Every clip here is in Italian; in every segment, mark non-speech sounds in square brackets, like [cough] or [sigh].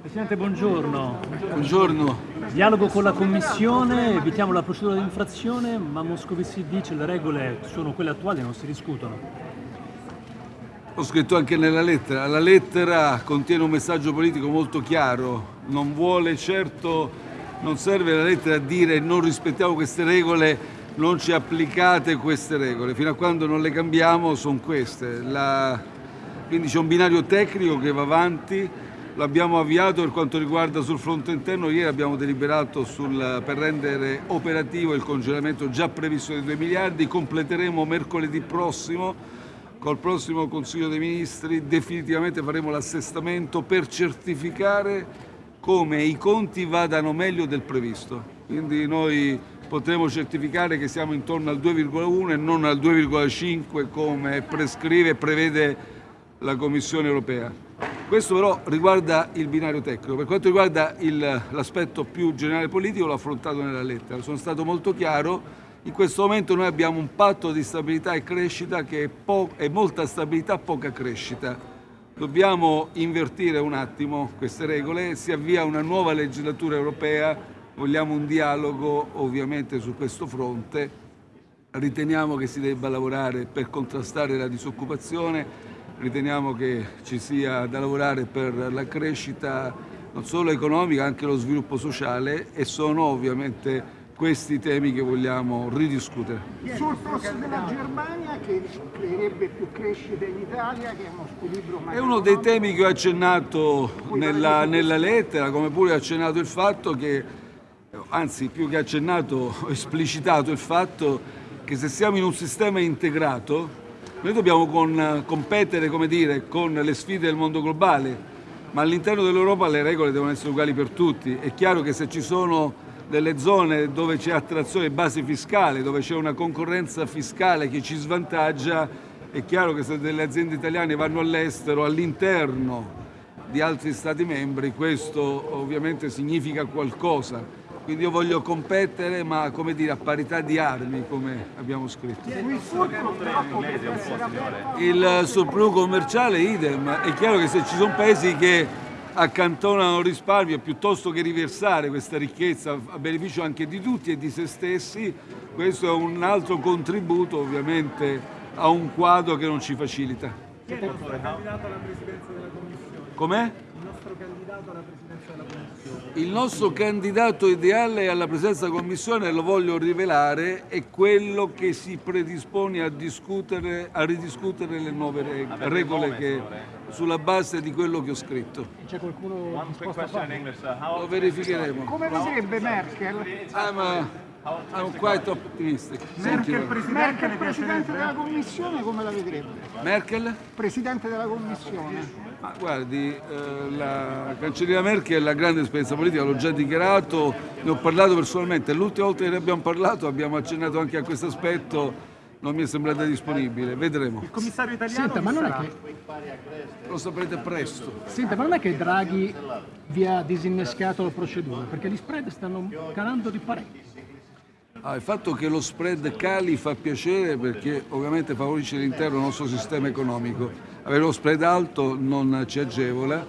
Presidente, buongiorno. Buongiorno. Dialogo con la Commissione, evitiamo la procedura di infrazione, ma Moscovici dice che le regole sono quelle attuali e non si discutono. Ho scritto anche nella lettera. La lettera contiene un messaggio politico molto chiaro. Non vuole certo, non serve la lettera a dire non rispettiamo queste regole, non ci applicate queste regole. Fino a quando non le cambiamo sono queste. La... Quindi c'è un binario tecnico che va avanti. L'abbiamo avviato per quanto riguarda sul fronte interno, ieri abbiamo deliberato sul, per rendere operativo il congelamento già previsto di 2 miliardi, completeremo mercoledì prossimo col prossimo Consiglio dei Ministri, definitivamente faremo l'assestamento per certificare come i conti vadano meglio del previsto. Quindi noi potremo certificare che siamo intorno al 2,1 e non al 2,5 come prescrive e prevede la Commissione europea. Questo però riguarda il binario tecnico. Per quanto riguarda l'aspetto più generale politico l'ho affrontato nella lettera. Sono stato molto chiaro. In questo momento noi abbiamo un patto di stabilità e crescita che è, è molta stabilità, poca crescita. Dobbiamo invertire un attimo queste regole, si avvia una nuova legislatura europea, vogliamo un dialogo ovviamente su questo fronte, riteniamo che si debba lavorare per contrastare la disoccupazione, riteniamo che ci sia da lavorare per la crescita non solo economica, anche lo sviluppo sociale e sono ovviamente questi temi che vogliamo ridiscutere. Il surplus della Germania che creerebbe più crescita in Italia, che è uno squilibrio È uno dei temi che ho accennato nella, nella lettera, come pure ho accennato il fatto che, anzi più che accennato, [laughs] ho esplicitato il fatto che se siamo in un sistema integrato noi dobbiamo con, competere dire, con le sfide del mondo globale, ma all'interno dell'Europa le regole devono essere uguali per tutti. È chiaro che se ci sono delle zone dove c'è attrazione base fiscale, dove c'è una concorrenza fiscale che ci svantaggia, è chiaro che se delle aziende italiane vanno all'estero, all'interno di altri Stati membri, questo ovviamente significa qualcosa. Quindi io voglio competere, ma come dire, a parità di armi, come abbiamo scritto. Il surplus commerciale idem. È chiaro che se ci sono paesi che accantonano risparmio piuttosto che riversare questa ricchezza a beneficio anche di tutti e di se stessi, questo è un altro contributo ovviamente a un quadro che non ci facilita. Com'è? Candidato alla presidenza della Commissione? Il nostro candidato ideale alla presidenza della Commissione, lo voglio rivelare, è quello che si predispone a, discutere, a ridiscutere le nuove reg regole che, sulla base di quello che ho scritto. C'è qualcuno disposto a farlo? Lo verificheremo. Come vedrebbe Merkel? Ah, ma... I'm quite optimistic. Merkel, presidente, Merkel presidente della Commissione, come la vedrebbe? Merkel? Presidente della Commissione. Ma guardi, eh, la cancelliera Merkel ha grande esperienza politica, l'ho già dichiarato, ne ho parlato personalmente. L'ultima volta che ne abbiamo parlato abbiamo accennato anche a questo aspetto, non mi è sembrata disponibile, vedremo. Il commissario italiano Senta, ma non è che... Lo saprete presto. Senta, ma non è che Draghi vi ha disinnescato la procedura, perché gli spread stanno calando di parecchio. Ah, il fatto che lo spread cali fa piacere perché ovviamente favorisce l'intero nostro sistema economico. Avere lo spread alto non ci agevola,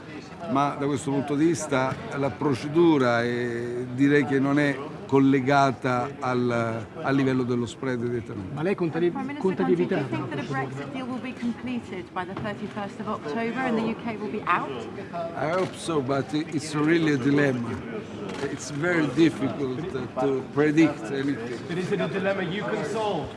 ma da questo punto di vista la procedura è, direi che non è collegata al, al livello dello spread direttamente. Ma lei conta di, conta di evitare I hope so, but it's really a dilemma. It's very difficult to predict anything. But is it a dilemma you can solve?